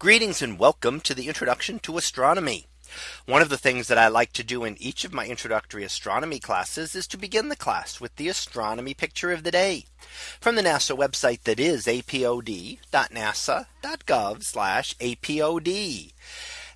Greetings and welcome to the introduction to astronomy. One of the things that I like to do in each of my introductory astronomy classes is to begin the class with the astronomy picture of the day from the NASA website that is apod.nasa.gov apod.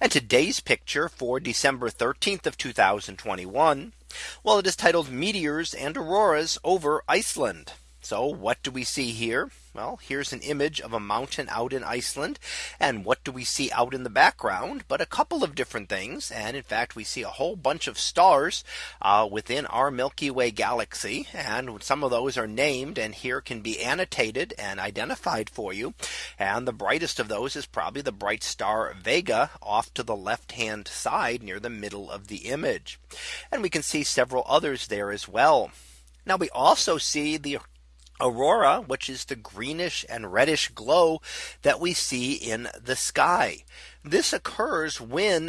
And today's picture for December 13th of 2021. Well, it is titled meteors and auroras over Iceland. So what do we see here? Well, here's an image of a mountain out in Iceland. And what do we see out in the background? But a couple of different things. And in fact, we see a whole bunch of stars uh, within our Milky Way galaxy. And some of those are named and here can be annotated and identified for you. And the brightest of those is probably the bright star Vega off to the left hand side near the middle of the image. And we can see several others there as well. Now we also see the aurora, which is the greenish and reddish glow that we see in the sky. This occurs when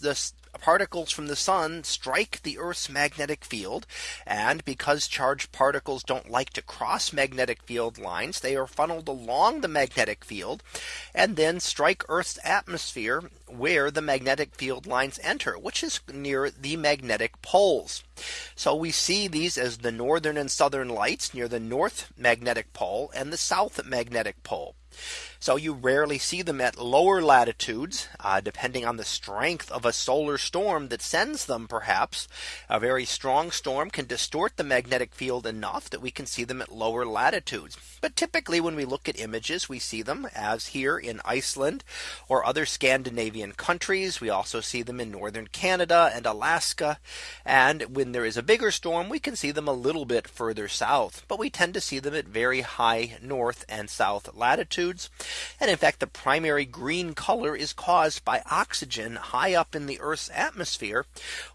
the particles from the sun strike the Earth's magnetic field. And because charged particles don't like to cross magnetic field lines, they are funneled along the magnetic field and then strike Earth's atmosphere where the magnetic field lines enter, which is near the magnetic poles. So we see these as the northern and southern lights near the north magnetic pole and the south magnetic pole. So you rarely see them at lower latitudes, uh, depending on the strength of a solar storm that sends them perhaps a very strong storm can distort the magnetic field enough that we can see them at lower latitudes. But typically when we look at images, we see them as here in Iceland or other Scandinavian countries. We also see them in northern Canada and Alaska. And when there is a bigger storm, we can see them a little bit further south, but we tend to see them at very high north and south latitudes. And in fact, the primary green color is caused by oxygen high up in the Earth's atmosphere,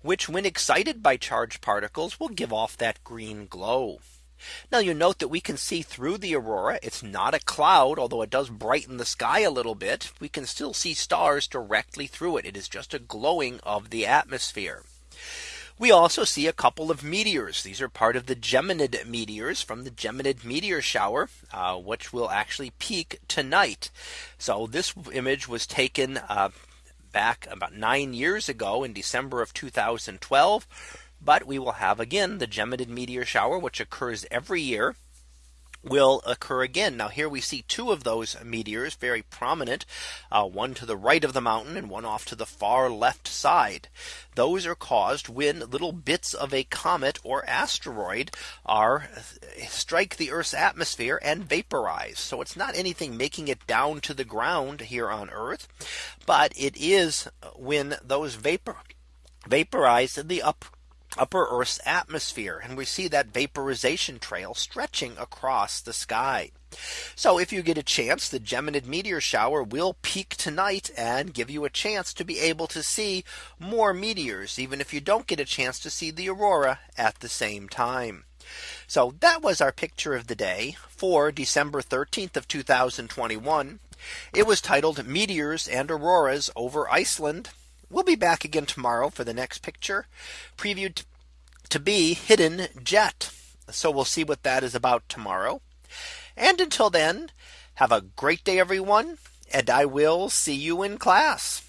which when excited by charged particles will give off that green glow. Now you note that we can see through the aurora. It's not a cloud, although it does brighten the sky a little bit. We can still see stars directly through it. It is just a glowing of the atmosphere. We also see a couple of meteors. These are part of the Geminid meteors from the Geminid meteor shower, uh, which will actually peak tonight. So this image was taken uh, back about nine years ago in December of 2012. But we will have again the Geminid meteor shower, which occurs every year will occur again. Now here we see two of those meteors very prominent, uh, one to the right of the mountain and one off to the far left side. Those are caused when little bits of a comet or asteroid are strike the Earth's atmosphere and vaporize. So it's not anything making it down to the ground here on Earth, but it is when those vapor vaporize in the up upper Earth's atmosphere. And we see that vaporization trail stretching across the sky. So if you get a chance, the Geminid meteor shower will peak tonight and give you a chance to be able to see more meteors, even if you don't get a chance to see the aurora at the same time. So that was our picture of the day for December 13th of 2021. It was titled Meteors and Auroras over Iceland. We'll be back again tomorrow for the next picture previewed to be hidden jet. So we'll see what that is about tomorrow. And until then, have a great day, everyone. And I will see you in class.